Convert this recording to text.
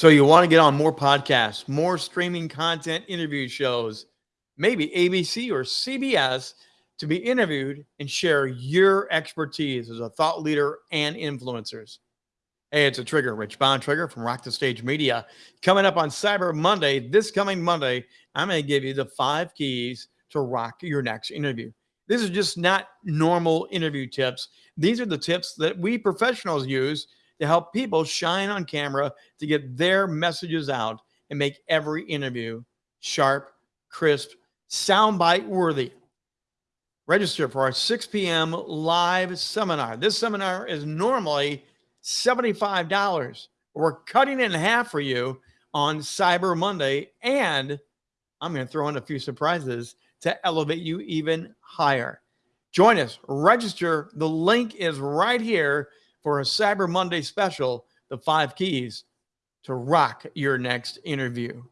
So you want to get on more podcasts, more streaming content, interview shows, maybe ABC or CBS to be interviewed and share your expertise as a thought leader and influencers. Hey, it's a trigger, Rich Bond Trigger from Rock the Stage Media. Coming up on Cyber Monday, this coming Monday, I'm going to give you the five keys to rock your next interview. This is just not normal interview tips. These are the tips that we professionals use to help people shine on camera to get their messages out and make every interview sharp, crisp, soundbite worthy. Register for our 6 p.m. live seminar. This seminar is normally $75. We're cutting it in half for you on Cyber Monday, and I'm going to throw in a few surprises to elevate you even higher. Join us, register. The link is right here for a Cyber Monday special, the five keys to rock your next interview.